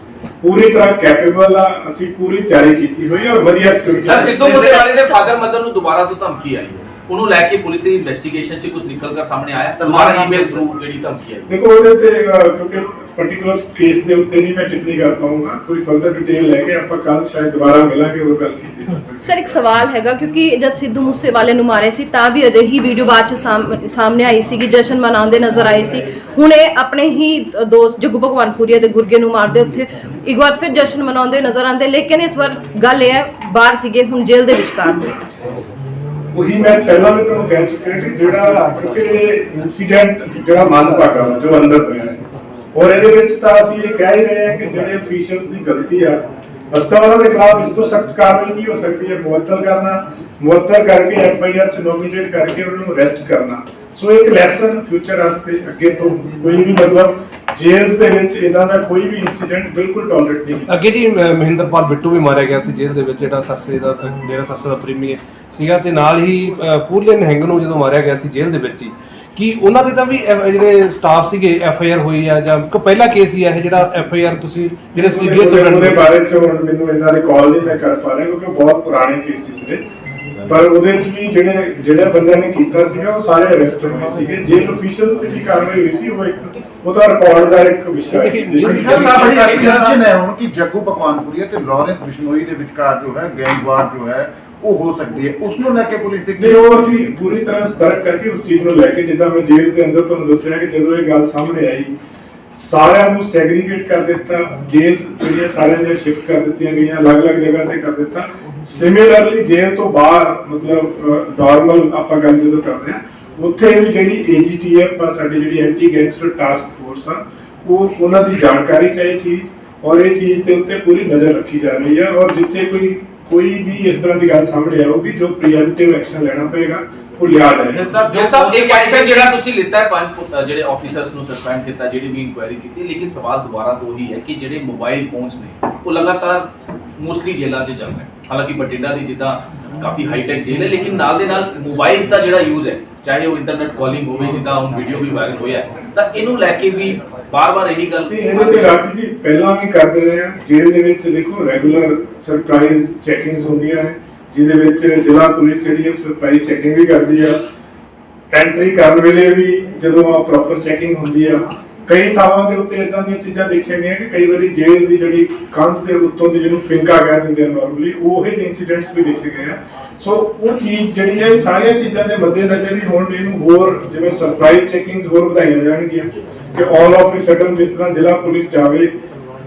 ਪੂਰੀ ਤਰ੍ਹਾਂ ਕੈਪੇਬਲ ਆ ਅਸੀਂ ਪੂਰੀ ਤਿਆਰੀ ਕੀਤੀ ਹੋਈ ਹੈ ਔਰ ਵਧੀਆ ਸਿਕਿਉਰਿਟੀ ਸਰ ਸਿੱਧੂ ਮੂਸੇਵਾਲੇ ਦੇ ਫਾਦਰ ਮਦਰ ਨੂੰ ਦੁਬਾਰਾ ਤੋਂ ਧਮਕੀ ਆਈ ਹੈ। ਉਹਨੂੰ ਲੈ ਕੇ ਪੁਲਿਸ ਦੀ ਇਨਵੈਸਟੀਗੇਸ਼ਨ 'ਚ ਕੁਝ ਨਿਕਲ ਕਰ ਸਾਹਮਣੇ ਆਇਆ। ਦੁਬਾਰਾ ਈਮੇਲ ਥਰੂ ਜਿਹੜੀ ਧਮਕੀ ਆਈ ਦੇਖੋ ਉਹਦੇ ਤੇ ਕਿਉਂਕਿ ਪਾਰਟਿਕੂਲਰ ਕੇਸ ਦੇ ਉੱਤੇ ਨਹੀਂ ਮੈਂ ਟਿੱਪਣੀ ਕਰ ਪਾਉਂਗਾ ਕੋਈ ਫਰਦਰ ਡਿਟੇਲ ਲੈ ਕੇ ਆਪਾਂ ਕੱਲ ਸ਼ਾਇਦ ਦੁਬਾਰਾ ਮਿਲਾਂਗੇ ਉਹ ਗੱਲ ਕੀਤੀ ਜਾ ਸਕਦੀ ਸਰ ਇੱਕ ਸਵਾਲ ਹੈਗਾ ਕਿਉਂਕਿ ਜਦ ਸਿੱਧੂ ਮੂਸੇਵਾਲੇ ਨੂੰ ਮਾਰੇ ਸੀ ਤਾਂ ਵੀ ਅਜਿਹੀ ਵੀਡੀਓ ਬਾਅਦ ਚ ਸਾਹਮ- ਸਾਹਮਣੇ ਆਈ ਸੀਗੀ ਜਸ਼ਨ ਮਨਾਉਂਦੇ ਨਜ਼ਰ ਆਏ ਸੀ। ਹੁਣ ਇਹ ਆਪਣੇ ਹੀ ਦੋਸਤ ਜੱਗੂ ਭਗਵਾਨਪੁਰੀਆ ਦੇ ਗੁਰਗੇ ਨੂੰ ਮਾਰਦੇ ਉੱਥੇ। ਇੱਕ ਵਾਰ ਫਿਰ ਜਸ਼ਨ ਮਨਾਉਂਦੇ ਨਜ਼ਰ ਆਉਂਦੇ ਲੇਕਿਨ ਇਸ ਵਾਰ ਗੱਲ ਇਹ ਹੈ ਬਾਹਰ ਸੀਗੇ ਹੁਣ ਜੇਲ੍ਹ ਦੇ ਵਿਚਕਾਰ। ਨੇ ਉਹੀ ਮੈਂ ਪਹਿਲਾਂ ਵੀ ਤੁਹਾਨੂੰ ਕਹਿ ਚੁੱਕਿਆ ਕਿ ਜਿਹੜਾ ਕਿਉਂਕਿ ਇਨਸੀਡੈਂਟ ਜਿਹੜਾ ਮੰਦਭਾਗਾ ਵਾ, ਜੋ ਅੰਦਰ ਹੋਇਆ ਹੈ। ਔਰ ਇਹਦੇ ਵਿੱਚ ਤਾਂ ਅਸੀਂ ਇਹ ਕਹਿ ਹੀ ਰਹੇ ਹਾਂ ਕਿ ਜਿਹੜੇ ਅਫੀਸ਼ੀਅਲਸ ਦੀ ਗਲਤੀ ਆ ਅਸਤਾ ਉਹਨਾਂ ਦੇ ਖਿਲਾਫ ਇਸ ਤੋਂ ਸਖਤ ਕਾਰਵਾਈ ਕੀ ਹੋ ਸਕਦੀ ਹੈ ਮੁਅੱਤਲ ਕਰਨਾ ਮੁਅੱਤਲ ਕਰਕੇ ਐਫ ਆਈ ਆਰ ਚ ਨੋਮੀਨੇਟ ਕਰਕੇ ਉਹਨਾਂ ਨੂੰ ਅਰੈਸਟ ਕਰਨਾ। ਸੋ ਇੱਕ ਲੈਸਨ ਫਿਊਚਰ ਵਾਸਤੇ ਅੱਗੇ ਤੋਂ ਕੋਈ ਵੀ ਮਤਲਬ ਜੇਲਸ ਦੇ ਵਿੱਚ ਇਦਾਂ ਦਾ ਕੋਈ ਵੀ ਇਨਸੀਡੈਂਟ ਬਿਲਕੁਲ ਟੋਲਰੇਟ ਨਹੀਂ ਕੀਤਾ। ਅੱਗੇ ਜੀ ਮ- ਮਹਿੰਦਰਪਾਲ ਬਿੱਟੂ ਵੀ ਮਾਰਿਆ ਗਿਆ ਸੀ ਜੇਲ੍ਹ ਦੇ ਵਿੱਚ ਜਿਹੜਾ ਸੱਸੇ ਦਾ ਮੇਰਾ ਸੱਸੇ ਦਾ ਪ੍ਰੇਮੀ ਸੀਗਾ ਤੇ ਨਾਲ ਹੀ ਅ, ਪੂਰਲੇ ਨਿਹੰਗ ਨੂੰ ਜਦੋਂ ਮਾਰਿਆ ਗਿਆ ਸੀ ਜੇਲ੍ਹ ਦੇ ਵਿੱਚ ਹੀ ਕੀ ਉਹਨਾਂ ਦੇ ਤਾਂ ਵੀ F- ਜਿਹੜੇ ਸਟਾਫ ਸੀਗੇ ਐਫ ਆਈ ਆਰ ਹੋਈ ਆ ਜਾਂ ਕੋਈ ਪਹਿਲਾ ਕੇਸ ਹੀ ਆ ਇਹ ਜਿਹੜਾ ਐਫ ਆਈ ਆਰ ਤੁਸੀਂ ਜਿਹੜੇ ਸੀਰੀਅਸ ਉਹਦੇ ਬਾਰੇ ਚ ਹੁਣ ਮੈਨੂੰ ਇਹਨਾਂ ਰਿਕਾਲ ਨਹੀਂ ਮੈਂ ਕਰ ਪਾ ਰਿਹਾ ਕਿਉਂਕਿ ਉਹ ਬਹੁਤ ਪੁਰਾਣੇ ਕੇਸਿਸ ਨੇ। ਪਰ ਉਹਦੇ ਚ ਵੀ ਜਿਹੜੇ ਜਿਹੜੇ ਬੰਦਿਆਂ ਨੇ ਕੀਤਾ ਸੀਗਾ ਉਹ ਸਾਰੇ ਅਰੈਸਟ ਹੋਏ ਸੀਗੇ। ਜੇਲ ਅਫੀਸ਼ੀਅਲਸ ਤੇ ਵੀ ਕਾਰਵਾਈ ਹੋਈ ਸੀ ਉਹ ਇੱਕ ਉਹਦਾ ਰਿਕਾਰਡ ਦਾ ਇੱਕ ਵਿਸ਼ਾ ਹੈ। ਹੁਣ ਕਿ ਜੱਗੂ ਭਗਵਾਨਪੁਰੀਆ ਤੇ ਲਾਰੈਂਸ ਬਿਸ਼ਨੋਈ ਦੇ ਵਿਚਕਾਰ ਜੋ ਹੈ ਗੈਂਗਵਾਰ ਜੋ ਹੈ ਉਹ ਹੋ ਸਕਦੀ ਹੈ। ਉਸ ਨੂੰ ਲੈ ਕੇ ਪੁਲਿਸ ਦੀ ਤੇ ਉਹ ਅਸੀਂ ਪੂਰੀ ਤਰ੍ਹਾਂ ਸਤਰਕ ਕਰਕੇ ਉਸ ਚੀਜ਼ ਨੂੰ ਲੈ ਕੇ ਜਿੱਦਾਂ ਮੈਂ ਜੇਲ੍ਹ ਦੇ ਅੰਦਰ ਤੁਹਾਨੂੰ ਦੱਸਿਆ ਕਿ ਜਦੋਂ ਇਹ ਗੱਲ ਸਾਹਮਣੇ ਆਈ ਸਾਰਿਆਂ ਨੂੰ ਸੈਗਰੀਗੇਟ ਕਰ ਦਿੱਤਾ ਜੇਲ੍ਹ ਜਿਹੜੀਆਂ ਸਾਰਿਆਂ ਦੀਆਂ ਸ਼ਿਫਟ ਕਰ ਦਿੱਤੀਆਂ ਗਈਆਂ, ਅਲੱਗ-ਅਲੱਗ ਜਗ੍ਹਾ ਤੇ ਕਰ ਦਿੱਤਾ। ਸਿਮਿਲਰਲੀ ਜੇਲ੍ਹ ਤੋਂ ਬਾਹਰ, ਮਤਲਬ ਨਾਰਮਲ ਆਪਾਂ ਗੱਲ ਜਦੋਂ ਕਰਦੇ ਹਾਂ, ਉੱਥੇ ਵੀ ਜਿਹੜੀ ਏਜੀਟੀਐਫ ਆ, ਸਾਡੀ ਜਿਹੜੀ ਐਂਟੀ ਗੈਂਗਸਟਰ ਟਾਸਕ ਫੋਰਸ ਆ, ਉਹ ਉਹਨਾਂ ਦੀ ਜਾਣਕਾਰੀ ਚਾਹੀ ਚੀਜ਼, ਔਰ ਇਹ ਚੀਜ਼ ਦੇ ਉੱਤੇ ਪੂਰੀ ਨਜ਼ਰ ਰੱਖੀ ਜਾ ਰਹੀ ਹੈ ਔਰ ਜਿੱਥੇ ਕੋਈ ਕੋਈ ਵੀ ਇਸ ਤਰ੍ਹਾਂ ਦੀ ਗੱਲ ਸਾਹਮਣੇ ਆਊਗੀ, ਜੋ ਪ੍ਰੀਐਮਪਟਿਵ ਐਕਸ਼ਨ ਲੈਣਾ ਪਏਗਾ ਉਹ ਲਿਆ ਜਾਏਗਾ ਸਾਹਿਬ ਜੋ ਸਾਹਿਬ ਇੱਕ ਐਕਸ਼ਨ ਜਿਹੜਾ ਤੁਸੀਂ ਲਿੱਤਾ ਹੈ ਪੰਜ ਜਿਹੜੇ ਆਫੀਸਰਸ ਨੂੰ ਸਸਪੈਂਡ ਕੀਤਾ ਜਿਹੜੀ ਵੀ ਇਨਕੁਆਇਰੀ ਕੀਤੀ ਲੇਕਿਨ ਸਵਾਲ ਦੁਬਾਰਾ ਤੋਂ ਹੀ ਹੈ ਕਿ ਜਿਹੜੇ ਮੋਬਾਈਲ ਫੋਨਸ ਨੇ ਉਹ ਲਗਾਤਾਰ ਮੋਸਟਲੀ ਜੇਲ੍ਹਾਂ 'ਚ ਚੱਲ ਰਹੇ ਹਾਲਾਂਕਿ ਬਠਿੰਡਾ ਦੀ ਜਿੱਦਾਂ ਕਾਫੀ ਹਾਈ ਟੈਕ ਜੇਲ੍ਹ ਹੈ ਲੇਕਿਨ ਨਾਲ ਦੇ ਨਾਲ ਮੋਬਾਈਲਸ ਦਾ ਜਿਹੜਾ ਯੂਜ਼ ਹੈ ਚਾਹੇ ਉਹ ਇੰਟਰਨੈਟ ਕਾਲਿੰਗ ਹੋਵੇ ਜਿੱਦਾਂ ਹੁਣ ਵੀਡੀਓ ਵੀ ਵਾਇਰਲ ਹੋਇਆ ਤਾਂ ਇਹਨੂੰ ਲੈ ਕੇ ਵੀ ਬਾਰ-ਬਾਰ ਇਹੀ ਗੱਲ ਇਹਦੇ ਤੇ ਰਾਜੀ ਜੀ ਪਹਿਲਾਂ ਵੀ ਕਰਦੇ ਰਹੇ ਆ ਜੇਲ੍ਹ ਦੇ ਵਿੱਚ ਦੇਖੋ ਰੈਗੂਲਰ ਸਰਪ੍ਰਾਈਜ਼ ਚੈਕਿੰਗਸ ਹੁੰਦੀਆਂ ਨੇ। ਜਿਹਦੇ ਵਿੱਚ ਜ਼ਿਲ੍ਹਾ ਪੁਲਿਸ ਜਿਹੜੀ ਹੈ ਸਰਪ੍ਰਾਈਜ਼ ਚੈਕਿੰਗ ਵੀ ਕਰਦੀ ਆ। ਐਂਟਰੀ ਕਰਨ ਵੇਲੇ ਵੀ ਜਦੋਂ ਪ੍ਰੋਪਰ ਚੈਕਿੰਗ ਹੁੰਦੀ ਆ, ਕਈ ਥਾਵਾਂ ਦੇ ਉੱਤੇ ਇਦਾਂ ਦੀਆਂ ਚੀਜ਼ਾਂ ਦੇਖੀਆਂ ਗਈਆਂ ਕਿ ਕਈ ਵਾਰੀ ਜੇਲ੍ਹ ਦੀ ਜਿਹੜੀ ਕੰਧ ਦੇ ਉੱਤੋਂ ਦੀ ਜਿਹਨੂੰ ਫਿੰਕਾ ਕਹਿ ਦਿੰਦੇ ਆ ਨਾਰਮਲੀ ਉਹ ਜਿਹੇ ਇਨਸੀਡੈਂਟਸ ਵੀ ਦੇਖੇ ਗਏ ਆ। ਸੋ ਉਹ ਚੀਜ਼ ਜਿਹੜੀ ਹੈ ਇਹ ਸਾਰੀਆਂ ਚੀਜ਼ਾਂ ਦੇ ਮੱਦੇਨਜ਼ਰ ਹੀ ਹੁਣ ਇਹਨੂੰ ਹੋਰ ਜਿਵੇਂ ਸਰਪ੍ਰਾਈਜ਼ ਚੈਕਿੰਗਸ ਹੋਰ ਵਧਾਈਆਂ ਜਾਣਗੀਆਂ ਕਿ ਆਲ ਆਫ ਅ ਸਡਨ ਜਿਸ ਤਰ੍ਹਾਂ ਜ਼ਿਲ੍ਹਾ ਪੁਲਿਸ ਜਾਵੇ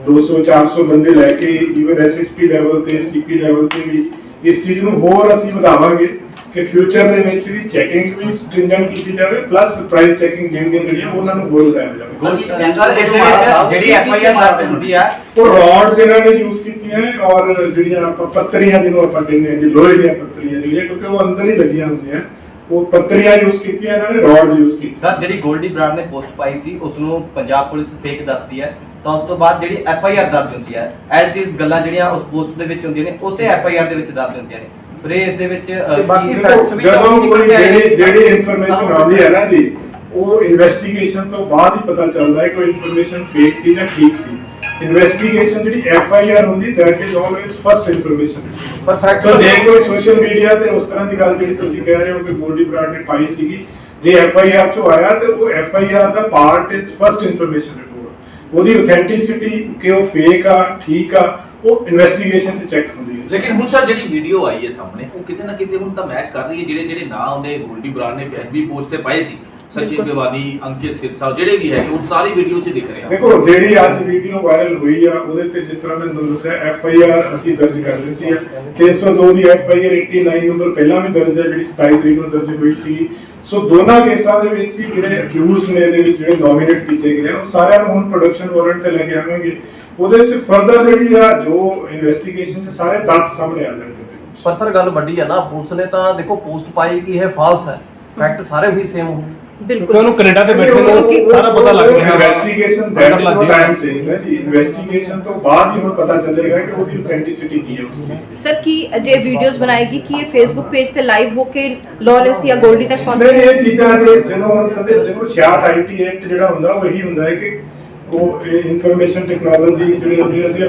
200 400 ਬੰਦੇ ਲੈ ਕੇ ਈਵਨ ਐਸਐਸਪੀ ਲੈਵਲ ਤੇ ਸੀਪੀ ਲੈਵਲ ਤੇ ਵੀ ਇਸ ਚੀਜ਼ ਨੂੰ ਹੋਰ ਅਸੀਂ ਵਧਾਵਾਂਗੇ ਕਿ ਫਿਊਚਰ ਦੇ ਵਿੱਚ ਵੀ ਚੈਕਿੰਗ ਵੀ ਸਟ੍ਰਿੰਜੈਂਟ ਕੀਤੀ ਜਾਵੇ ਪਲੱਸ ਸਰਪ੍ਰਾਈਜ਼ ਚੈਕਿੰਗ ਜਿਹੜੀਆਂ ਜਿਹੜੀਆਂ ਉਹਨਾਂ ਨੂੰ ਹੋਰ ਵਧਾਇਆ ਜਾਵੇ ਸਰ ਇਸ ਦੇ ਵਿੱਚ ਜਿਹੜੀ ਐਫ ਆਈ ਆਰ ਦਰਜ ਹੁੰਦੀ ਹੈ ਉਹ ਰੋਡਸ ਇਹਨਾਂ ਨੇ ਯੂਜ਼ ਕੀਤੀਆਂ ਹੈ ਔਰ ਜਿਹੜੀਆਂ ਆਪਾਂ ਪੱਤਰੀਆਂ ਜਿਹਨੂੰ ਆਪਾਂ ਕਹਿੰਦੇ ਹਾਂ ਜੀ ਲੋਹੇ ਦੀਆਂ ਪੱਤਰੀਆਂ ਜਿਹੜੀਆਂ ਕਿਉਂਕਿ ਉਹ ਅੰਦਰ ਹੀ ਲੱਗੀਆਂ ਹੁੰਦੀਆਂ। ਉਹ ਪੱਤਰੀਆਂ ਯੂਜ਼ ਕੀਤੀਆਂ ਇਹਨਾਂ ਨੇ ਰੋਡਸ ਯੂਜ਼ ਕੀਤੀਆਂ ਸਰ ਜਿਹੜੀ ਗੋਲਡੀ ਬਰਾੜ ਨੇ ਪੋਸਟ ਪਾਈ ਸੀ ਉਸ ਨੂੰ ਪੰਜਾਬ ਪੁਲਿਸ ਫੇਕ ਦੱਸਦੀ ਹੈ। ਤਾਂ ਉਸ ਤੋਂ ਬਾਅਦ ਜਿਹੜੀ ਐਫ ਆਈ ਆਰ ਦਰਜ ਹੁੰਦੀ ਹੈ ਐਜ ਚੀਜ਼ ਗੱਲਾਂ ਜਿਹੜੀਆਂ ਉਸ ਪੋਸਟ ਦੇ ਵਿੱਚ ਹੁੰਦੀਆਂ ਨੇ ਉਸੇ ਐਫ ਆਈ ਆਰ ਦੇ ਵਿੱਚ ਦਰਜ ਹੁੰਦੀਆਂ ਨੇ। ਫਿਰ ਇਸ ਦੇ ਵਿੱਚ ਬਾਕੀ facts ਵੀ ਜਦੋਂ ਕੋਈ। ਜਿਹੜੀ ਜਿਹੜੀ ਇਨਫੋਰਮੇਸ਼ਨ ਆਉਂਦੀ ਹੈ ਨਾ ਜੀ ਉਹ ਇਨਵੈਸਟੀਗੇਸ਼ਨ ਤੋਂ ਬਾਅਦ ਹੀ ਪਤਾ ਚੱਲਦਾ ਹੈ ਕਿ ਉਹ ਇਨਫੋਰਮੇਸ਼ਨ ਫੇਕ ਸੀ ਜਾਂ ਠੀਕ ਸੀ। ਇਨਵੈਸਟੀਗੇਸ਼ਨ ਜਿਹੜੀ ਐਫ ਆਈ ਆਰ ਹੁੰਦੀ that is always first information ਪਰ fact ਸੋ ਜੇ ਕੋਈ ਸੋਸ਼ਲ ਮੀਡੀਆ ਤੇ ਉਸ ਤਰ੍ਹਾਂ ਦੀ ਗੱਲ ਜਿਹੜੀ ਤੁਸੀਂ ਕਹਿ ਰਹੇ ਹੋ ਕਿ ਗੋਲਡੀ ਬਰਾਡ ਨੇ ਪਾਈ ਸੀਗੀ ਜੇ ਐਫ ਆਈ ਆਰ ਚੋਂ ਆਇਆ ਤੇ ਉਹ F I R the part is first information report ਉਹਦੀ ਆਥੈਂਟਿਸਿਟੀ ਕਿ ਉਹ ਫੇਕ ਆ ਠੀਕ ਆ ਉਹ ਇਨਵੈਸਟੀਗੇਸ਼ਨ ਤੇ ਚੈੱਕ ਹੁੰਦੀ ਹੈ। ਲੇਕਿਨ ਹੁਣ ਸਰ ਜਿਹੜੀ ਵੀਡੀਓ ਆਈ ਹੈ ਸਾਹਮਣੇ ਉਹ ਕਿਤੇ ਨਾ ਕਿਤੇ ਹੁਣ ਤਾਂ ਮੈਚ ਕਰ ਰਹੀ ਹੈ ਜਿਹੜੇ ਜਿਹੜੇ ਨਾਂ ਉਹਨੇ ਗੋਲਡੀ ਬਰਾੜ ਨੇ ਫੈਸਬੀ ਪੋਸਟ ਤੇ ਪਾਏ ਸੀ। ਸਚਿਨ ਗਵਾਨੀ ਅੰਕਿਤ ਸਿਰਸਾ ਜਿਹੜੇ ਵੀ ਹੈ ਉਹ ਸਾਰੀ ਵੀਡੀਓ 'ਚ ਦਿਖ ਰਹੇ ਆ। ਦੇਖੋ ਜਿਹੜੀ ਅੱਜ ਵੀਡੀਓ ਵਾਇਰਲ ਹੋਈ ਆ ਉਹਦੇ ਤੇ ਜਿਸ ਤਰ੍ਹਾਂ ਮੈਂ ਤੁਹਾਨੂੰ ਦੱਸਿਆ ਐਫ ਆਈ ਆਰ ਅਸੀਂ ਦਰਜ ਕਰ ਦਿੱਤੀ ਆ। 302 ਦੀ ਐਫ ਆਈ ਆਰ 89 ਨੰਬਰ ਪਹਿਲਾਂ ਵੀ ਦਰਜ ਹੈ ਜਿਹੜੀ 27 ਤਰੀਕ ਨੂੰ ਦਰਜ ਹੋਈ ਸੀ। ਸੋ ਦੋਨਾਂ ਕੇਸਾਂ ਦੇ ਵਿੱਚ ਹੀ ਜਿਹੜੇ ਅਕਿਊਜ਼ਡ ਨੇ ਇਹਦੇ ਵਿੱਚ ਜਿਹੜੇ ਨੋਮੀਨੇਟ ਕੀਤੇ ਗਏ ਆ ਉਹ ਸਾਰਿਆਂ ਨੂੰ ਹੁਣ ਪ੍ਰੋਡਕਸ਼ਨ ਵਾਰੰਟ ਤੇ ਲੈ ਕੇ ਆਵਾਂਗੇ। ਉਹਦੇ ਵਿੱਚ ਫਰਦਰ ਜਿਹੜੀ ਆ ਜੋ ਇਨਵੈਸਟੀਗੇਸ਼ਨ ਚ ਸਾਰੇ ਤੱਥ ਸਾਹਮਣੇ ਆ ਜਾਣਗੇ। ਪਰ ਸਰ ਗੱਲ ਵੱਡੀ ਹੈ ਨਾ ਪੁਲਿਸ ਨੇ ਤਾਂ ਦੇਖੋ ਪੋਸਟ ਪਾਈ ਕਿ ਇਹ ਫਾਲਸ ਹੈ। ਫੈਕਟ ਸਾਰੇ ਵੀ ਸੇਮ ਹੋਣ ਕਿਉਂਕਿ ਬਿਲਕੁਲ। ਉਹਨੂੰ ਕੈਨੇਡਾ ਤੇ ਬੈਠੇ ਨੂੰ ਸਾਰਾ ਪਤਾ ਲੱਗ ਰਿਹਾ ਇਨਵੈਸਟੀਗੇਸ਼ਨ ਪਤਾ ਲੱਗ ਜਾਏਗਾ। ਟਾਈਮ ਚੇਂਜ ਹੈ ਜੀ। ਇਨਵੈਸਟੀਗੇਸ਼ਨ ਤੋਂ ਬਾਅਦ ਹੀ ਹੁਣ ਪਤਾ ਚੱਲੇਗਾ ਕਿ ਉਹਦੀ ਆਥੈਂਟਿਸਿਟੀ ਕੀ ਹੈ ਉਸ ਚੀਜ਼ ਦੀ। ਸਰ ਕੀ ਜੇ ਵੀਡੀਓਜ਼ ਬਣਾਏਗੀ? ਕੀ ਇਹ ਫੇਸਬੁੱਕ ਪੇਜ ਤੇ ਲਾਈਵ ਹੋ ਕੇ ਲॉलेस ਜਾਂ ਗੋਲਡੀ ਤੱਕ ਨਹੀਂ ਪਹੁੰਚੇ ਇਹ ਚੀਜ਼ਾਂ ਦੇ ਜਦੋਂ ਹੁਣ ਕਦੇ ਦੇਖੋ 66 ਆਈਟੀ ਐਕਟ ਜਿਹੜਾ ਹੁੰਦਾ ਉਹ ਇਹੀ ਹੁੰਦਾ ਹੈ ਕਿ ਉਹ ਇਨਫੋਰਮੇਸ਼ਨ ਟੈਕਨੋਲੋਜੀ ਜਿਹੜੀ ਹੁੰਦੀ ਹੈ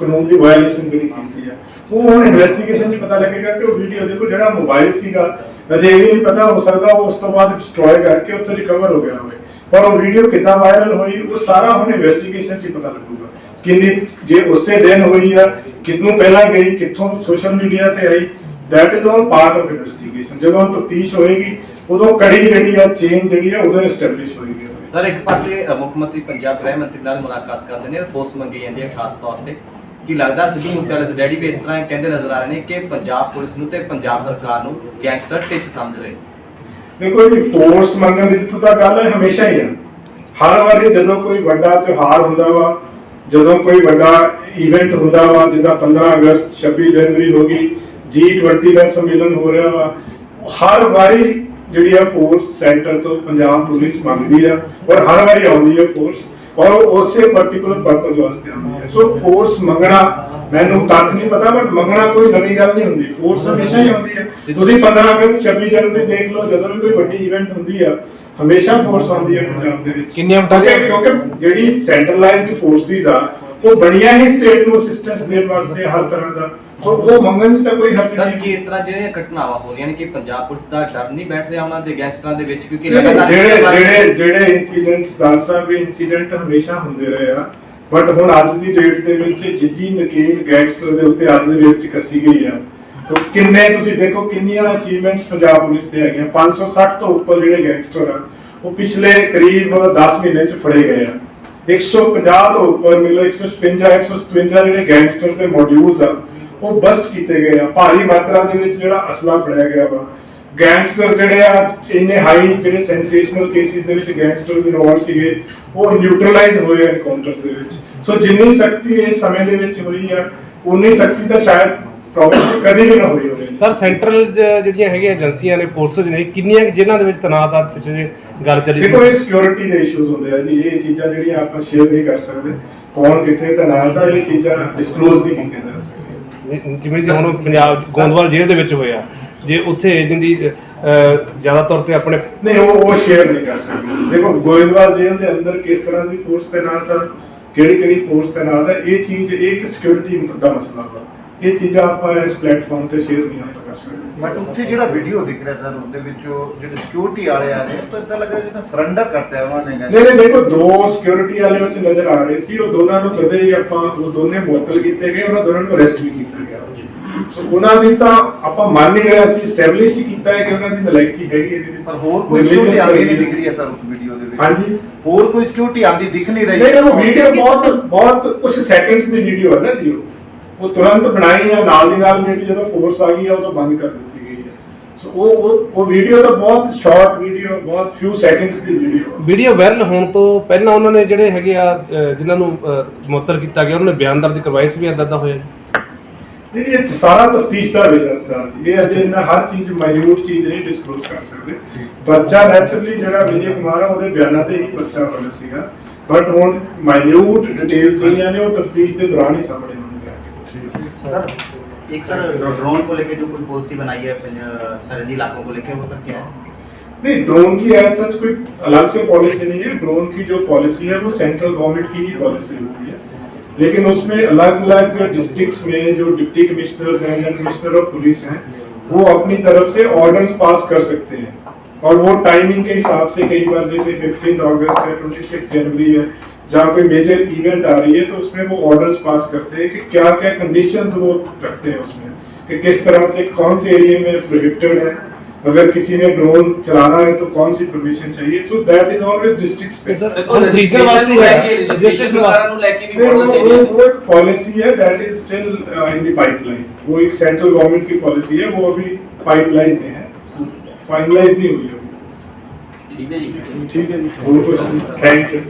ਕਾਨੂੰਨ ਦੀ ਵਾਇਲੇਸ਼ਨ ਜਿਹੜੀ ਕੀਤੀ ਆ ਉਹ ਹੁਣ ਇਨਵੈਸਟੀਗੇਸ਼ਨ 'ਚ ਪਤਾ ਲੱਗੇਗਾ ਕਿ ਉਹ ਵੀਡੀਓ ਦੇਖੋ ਜਿਹੜਾ ਮੋਬਾਈਲ ਸੀਗਾ, ਅਜੇ ਇਹ ਨਹੀਂ ਪਤਾ ਹੋ ਸਕਦਾ ਉਹ ਉਸ ਤੋਂ ਬਾਅਦ ਡਿਸਟਰੋਏ ਕਰਕੇ ਉੱਥੇ ਰਿਕਵਰ ਹੋ ਗਿਆ ਹੋਵੇ। ਪਰ ਉਹ ਵੀਡੀਓ ਕਿੱਦਾਂ ਵਾਇਰਲ ਹੋਈ, ਉਹ ਸਾਰਾ ਹੁਣ ਇਨਵੈਸਟੀਗੇਸ਼ਨ 'ਚ ਹੀ ਪਤਾ ਲੱਗੂਗਾ। ਕਿੰਨੀ, ਜੇ ਉਸੇ ਦਿਨ ਹੋਈ ਆ, ਕਿੰਨੂੰ ਪਹਿਲਾਂ ਗਈ, ਕਿੱਥੋਂ ਸੋਸ਼ਲ ਮੀਡੀਆ ਤੇ ਆਈ that is all part of investigation ਜਦੋਂ ਤਫਤੀਸ਼ ਹੋਏਗੀ, ਉਦੋਂ ਕੜੀ ਜਿਹੜੀ ਆ ਚੇਨ ਜਿਹੜੀ ਆ, ਉਦੋਂ ਐਸਟੈਬਲਿਸ਼ ਹੋਏਗੀ। ਸਰ, ਇੱਕ ਪਾਸੇ ਮੁੱਖ ਮੰਤਰੀ, ਪੰਜਾਬ ਗ੍ਰਹਿ ਮੰਤਰੀ ਨਾਲ ਮੁਲਾਕਾਤ ਕਰਦੇ ਨੇ ਫੋਰਸ ਮੰਗੀ ਜਾਂਦੀ ਹੈ ਖਾਸ ਤੌਰ ਤੇ। ਕੀ ਲੱਗਦਾ ਸਿੱਧੂ ਮੂਸੇਵਾਲੇ ਦੇ ਡੈਡੀ ਵੀ ਇਸ ਤਰ੍ਹਾਂ ਕਹਿੰਦੇ ਨਜ਼ਰ ਆ ਰਹੇ ਨੇ ਕਿ ਪੰਜਾਬ ਪੁਲਿਸ ਨੂੰ ਤੇ ਪੰਜਾਬ ਸਰਕਾਰ ਨੂੰ ਗੈਂਗਸਟਰ ਟਿਚ ਸਮਝ ਰਹੇ ਦੇਖੋ ਜੀ ਫੋਰਸ ਮੰਗਣ ਦੀ ਜਿੱਥੋਂ ਤੱਕ ਗੱਲ ਹੈ, ਹਮੇਸ਼ਾ ਹੀ ਆ ਹਰ ਵਾਰੀ ਜਦੋਂ ਕੋਈ ਵੱਡਾ ਤਿਉਹਾਰ ਹੁੰਦਾ ਵਾ, ਜਦੋਂ ਕੋਈ ਵੱਡਾ ਇਵੈਂਟ ਹੁੰਦਾ ਵਾ, ਜਿੱਦਾਂ 15 ਅਗਸਤ 26 ਜਨਵਰੀ ਹੋ ਗਈ G20 ਦਾ ਸੰਮੇਲਨ ਹੋ ਰਿਹਾ ਵਾ, ਹਰ ਵਾਰੀ ਜਿਹੜੀ ਆ ਫੋਰਸ ਸੈਂਟਰ ਤੋਂ ਪੰਜਾਬ ਪੁਲਿਸ ਮੰਗਦੀ ਆ, ਔਰ ਹਰ ਵਾਰੀ ਆਉਂਦੀ ਹੈ ਫੋਰਸ ਔਰ ਉਸੇ ਪਾਰਟਿਕੂਲਰ ਪਰਪਸ ਵਾਸਤੇ ਆਉਂਦੀ ਹੈ। ਸੋ ਫੋਰਸ ਮੰਗਣਾ ਮੈਨੂੰ ਤੱਥ ਨਹੀਂ ਪਤਾ ਬਟ ਮੰਗਣਾ ਕੋਈ ਨਵੀਂ ਗੱਲ ਨਹੀਂ ਹੁੰਦੀ। ਫੋਰਸ ਹਮੇਸ਼ਾ ਹੀ ਆਉਂਦੀ ਹੈ। ਤੁਸੀਂ 15 ਅਗਸਤ 26 ਜਨਵਰੀ ਦੇਖ ਲਓ ਜਦੋਂ ਵੀ ਕੋਈ ਵੱਡੀ ਇਵੈਂਟ ਹੁੰਦੀ ਆ ਹਮੇਸ਼ਾ ਫੋਰਸ ਆਉਂਦੀ ਹੈ ਪੰਜਾਬ ਦੇ ਵਿੱਚ। ਕਿੰਨੀਆਂ ਕਿਉਂਕਿ ਜਿਹੜੀ ਸੈਂਟਰਲਾਈਜ਼ਡ ਫੋਰਸਿਸ ਆ ਉਹ ਬਣੀਆਂ ਹੀ ਸਟੇਟ ਨੂੰ ਅਸਿਸਟੈਂਸ ਦੇਣ ਵਾਸਤੇ ਹਰ ਤਰ੍ਹਾਂ ਦਾ। ਉਹ ਮੰਗਣ ਚ ਤਾਂ ਕੋਈ ਹਰਜ ਸਰ ਨਹੀਂ। ਕੀ ਇਸ ਤਰ੍ਹਾਂ ਜਿਹੜੀਆਂ ਘਟਨਾਵਾਂ ਹੋ ਰਹੀਆਂ ਨੇ ਕਿ ਪੰਜਾਬ ਪੁਲਿਸ ਦਾ ਡਰ ਨਹੀਂ ਬੈਠ ਰਿਹਾ ਉਹਨਾਂ ਦੇ ਗੈਂਗਸਟਰਾਂ ਦੇ ਵਿੱਚ ਕਿਉਂਕਿ ਲਗਾਤਾਰ ਜਿਹੜੇ ਜਿਹੜੇ ਜਿਹੜੇ ਇਨਸੀਡੈਂਟ ਸਾਹਿਬ ਇਹ ਇਨਸੀਡੈਂਟ ਹਮੇਸ਼ਾ ਹੁੰਦੇ ਰਹੇ ਆ। ਬਟ ਹੁਣ ਅੱਜ ਦੀ ਡੇਟ ਦੇ ਵਿੱਚ ਜਿੱਦੀ ਨਕੀਲ ਗੈਂਗਸਟਰ ਦੇ ਉੱਤੇ ਅੱਜ ਦੀ ਡੇਟ 'ਚ ਕੱਸੀ ਗਈ ਆ। ਤੋ ਕਿੰਨੇ ਤੁਸੀਂ ਦੇਖੋ ਕਿੰਨੀਆਂ ਅਚੀਵਮੈਂਟਸ ਪੰਜਾਬ ਪੁਲਿਸ ਦੇ ਹੈਗੀਆਂ। 560 ਤੋਂ ਉੱਪਰ ਜਿਹੜੇ ਗੈਂਗਸਟਰ ਆ ਉਹ ਪਿਛਲੇ ਕਰੀਬ 10 ਮਹੀਨੇ 'ਚ ਫੜੇ ਗਏ ਆ। 150 ਤੋਂ ਉੱਪਰ ਮਿਲੋ 156 157 ਜਿਹੜੇ ਗੈਂਗਸਟਰ ਦੇ ਮੋਡਿਊਲਸ ਆ, ਉਹ ਬਸਟ ਕੀਤੇ ਗਏ ਆ। ਭਾਰੀ ਮਾਤਰਾ ਦੇ ਵਿੱਚ ਜਿਹੜਾ ਅਸਲਾ ਫੜਿਆ ਗਿਆ ਵਾ। ਗੈਂਗਸਟਰ ਜਿਹੜੇ ਆ, ਇੰਨੇ ਹਾਈ ਜਿਹੜੇ ਸੈਂਸੇਸ਼ਨਲ ਕੇਸਿਸ ਦੇ ਵਿੱਚ ਗੈਂਗਸਟਰਸ ਇਨਵੋਲਵ ਸੀਗੇ, ਉਹ ਨਿਊਟਰਲਾਈਜ਼ ਹੋਏ ਐਨਕਾਊਂਟਰਸ ਦੇ ਵਿੱਚ। ਸੋ ਜਿੰਨੀ ਸਖਤੀ ਇਸ ਸਮੇਂ ਦੇ ਵਿੱਚ ਹੋਈ ਆ, ਉਨੀ ਸਖਤੀ ਤਾਂ ਸ਼ਾਇਦ ਪ੍ਰੋਬਬਲੀ ਕਦੀ ਵੀ ਨਾ ਹੋਈ ਹੋਵੇ। ਸਰ ਸੈਂਟਰਲ ਜਿਹੜੀਆਂ ਹੈਗੀਆਂ ਏਜੰਸੀਆਂ ਨੇ ਫੋਰਸਸ ਨੇ ਕਿੰਨੀਆਂ ਜ਼ਿਲ੍ਹਿਆਂ ਦੇ ਵਿੱਚ ਤੈਨਾਤ ਆ ਪਿਛਲੇ ਗੱਲ ਚੱਲੀ ਦੇਖੋ ਇਹ ਸਿਕਿਉਰਿਟੀ ਦੇ ਇਸ਼ੂਜ਼ ਹੁੰਦੇ ਆ ਜੀ। ਇਹ ਚੀਜ਼ਾਂ ਜਿਹੜੀਆਂ ਆਪਾਂ ਸ਼ੇਅਰ ਨਹੀਂ ਕਰ ਸਕਦੇ। ਕੌਣ ਕਿੱਥੇ ਤੈਨਾਤ ਆ ਇਹ ਚੀਜ਼ਾਂ ਡਿਸਕਲੋਜ਼ ਨਹੀਂ ਕੀਤੀਆਂ ਜਾ ਸਕਦੀਆਂ। ਜਿਵੇਂ ਕਿ ਹੁਣ ਪੰਜਾਬ ਗੋਂਦਵਾਲ ਜੇਲ੍ਹ ਦੇ ਵਿੱਚ ਹੋਇਆ ਜੇ ਉੱਥੇ ਏਜੰਟ ਦੀ ਅਹ, ਜ਼ਿਆਦਾ ਤੌਰ ਤੇ ਆਪਣੇ ਨਹੀਂ ਉਹ ਉਹ ਸ਼ੇਅਰ ਨਹੀਂ ਕਰ ਸਕਦੇ। ਦੇਖੋ ਗੋਇੰਦਵਾਲ ਜੇਲ੍ਹ ਦੇ ਅੰਦਰ ਕਿਸ ਤਰ੍ਹਾਂ ਦੀ ਫੋਰਸ ਤੈਨਾਤ ਆ ਕਿਹੜੀ ਕਿਹੜੀ ਫੋਰਸ ਤੈਨਾਤ ਹੈ ਇਹ ਚੀਜ਼ ਇੱਕ ਸਿਕਿਉਰਿਟੀ ਦਾ ਮਸਲਾ ਵਾ। ਇਹ ਚੀਜ਼ਾਂ ਆਪਾਂ ਇਸ ਪਲੇਟਫਾਰਮ ਤੇ ਸ਼ੇਅਰ ਨਹੀਂ ਆਪਾਂ ਕਰ ਸਕਦੇ। ਬਟ ਉੱਥੇ ਜਿਹੜਾ ਵੀਡੀਓ ਦਿਖ ਰਿਹਾ ਸਰ ਉਸ ਦੇ ਵਿੱਚ ਉਹ ਜਿਹੜੇ ਸਿਕਿਉਰਿਟੀ ਵਾਲੇ ਆ ਰਹੇ ਤਾਂ ਇਦਾਂ ਲੱਗ ਰਿਹਾ ਜਿੱਦਾਂ ਸਰੈਂਡਰ ਕਰਤਾ ਹੈ ਉਹਨਾਂ ਨੇ ਨਹੀਂ ਨਹੀਂ ਦੇਖੋ ਦੋ ਸਿਕਿਉਰਿਟੀ ਵਾਲੇ ਵਿੱਚ ਨਜ਼ਰ ਆ ਰਹੇ ਸੀ ਉਹ ਦੋਨਾਂ ਨੂੰ ਕਦੇ ਹੀ ਆਪਾਂ ਉਹ ਦੋਨੇ ਮੁਅੱਤਲ ਕੀਤੇ ਗਏ ਉਹਨਾਂ ਦੋਨਾਂ ਨੂੰ ਅਰੈਸਟ ਵੀ ਕੀਤਾ ਗਿਆ। ਸੋ ਉਹਨਾਂ ਦੀ ਤਾਂ ਆਪਾਂ ਮੰਨ ਨਹੀਂ ਰਿਹਾ ਸੀ ਸਟੈਬਲਿਸ਼ ਹੀ ਕੀਤਾ ਹੈ ਕਿ ਉਹਨਾਂ ਦੀ ਨਲਾਇਕੀ ਹੈਗੀ ਇਹਦੇ ਵਿੱਚ ਪਰ ਹੋਰ ਕੋਈ ਸਿਕਿਉਰਿਟੀ ਆਉਂਦੀ ਨਹੀਂ ਦਿਖ ਰਹੀ ਹੈ ਸਰ ਉਸ ਵੀਡੀਓ ਦੇ ਵਿੱਚ। ਹਾਂਜੀ। ਹੋਰ ਕੋਈ ਸਿਕਿਉਰਿਟੀ ਆਉਂਦੀ ਦਿਖ ਨਹੀਂ ਰਹੀ। ਨਹੀਂ, ਉਹ ਵੀਡੀਓ ਬਹੁਤ ਬਹੁਤ ਕੁਝ ਸੈਕਿੰਡਸ ਦੀ ਵੀਡੀਓ ਹੈ ਨਾ ਜੀ ਉਹ। ਉਹ ਤੁਰੰਤ ਬਣਾਈ ਆ ਨਾਲ ਦੀ ਨਾਲ ਮੇਬੀ ਜਦੋਂ ਫੋਰਸ ਆ ਗਈ ਆ ਉਦੋਂ ਬੰਦ ਕਰ ਦਿੱਤੀ ਗਈ ਹੈ ਸੋ ਉਹ ਉਹ ਵੀਡੀਓ ਤਾਂ ਬਹੁਤ ਸ਼ਾਰਟ ਵੀਡੀਓ ਬਹੁਤ ਫਿਊ ਸੈਕਿੰਡਸ ਦੀ ਵੀਡੀਓ ਵੀਡੀਓ ਵਾਇਰਲ ਹੋਣ ਤੋਂ ਪਹਿਲਾਂ ਉਹਨਾਂ ਨੇ ਜਿਹੜੇ ਹੈਗੇ ਆ ਜਿਨ੍ਹਾਂ ਨੂੰ ਅਹ, ਮੁਅੱਤਲ ਕੀਤਾ ਗਿਆ ਉਹਨਾਂ ਨੇ ਬਿਆਨ ਦਰਜ ਕਰਵਾਏ ਸੀ ਵੀ ਏਦਾਂ ਦਾ ਹੋਇਆ ਜੀ। ਇਹ ਸਾਰਾ ਤਫਤੀਸ਼ ਦਾ ਵਿਸ਼ਾ ਸਰਦਾਰ ਜੀ। ਇਹ ਅਜੇ ਇਹਨਾਂ ਹਰ ਚੀਜ਼ ਮਾਈਨਿਊਟ ਚੀਜ਼ ਨਹੀਂ ਡਿਸਕਲੋਜ਼ ਕਰ ਸਕਦੇ। ਬੱਚਾ ਨੈਚੁਰਲੀ ਜਿਹੜਾ ਵਿਜੇ ਕੁਮਾਰ ਆ ਉਹਦੇ ਬਿਆਨਾਂ ਤੇ ਹੀ ਬੱਚਾ ਹੋਣਾ ਸੀਗਾ। ਬਟ ਹੁਣ ਮਾਈਨਿਊਟ ਡਿਟੇਲਸ ਜਿਹੜੀਆਂ ਨੇ ਉਹ ਤਫਤੀਸ਼ ਦੇ ਦੌਰਾਨ ਹੀ ਸਾਹਮਣੇ सर एक सर ड्रोन को लेके जो कोई पॉलिसी बनाई है सरहदी इलाकों को लेके वो सर क्या है? नहीं ड्रोन की ऐसा सच कोई अलग से पॉलिसी नहीं है। ड्रोन की जो पॉलिसी है वो सेंट्रल गवर्नमेंट की ही पॉलिसी होती है। लेकिन उसमें अलग अलग डिस्ट्रिक्ट्स में जो डिप्टी कमिश्नर हैं या कमिश्नर ऑफ़ पुलिस हैं वो अपनी तरफ़ से ऑर्डर्स पास कर सकते हैं। और वो टाइमिंग के हिसाब से कई बार जैसे फिफ्टीन अगस्त है ट्वेंटी जनवरी है जहाँ कोई मेजर इवेंट आ रही है तो उसमें वो ऑर्डर्स पास करते हैं कि क्या क्या कंडीशंस वो रखते हैं उसमें कि किस तरह से कौन से एरिया में प्रोहिबिटेड है। अगर किसी ने ड्रोन चलाना है तो कौन सी परमिशन चाहिए। So that is always district policy है that is still in the pipeline वो एक सेंट्रल गवर्नमेंट की पॉलिसी है वो अभी पाइपलाइन में है। फाइनलाइज नहीं हुई है ठीक है थैंक यू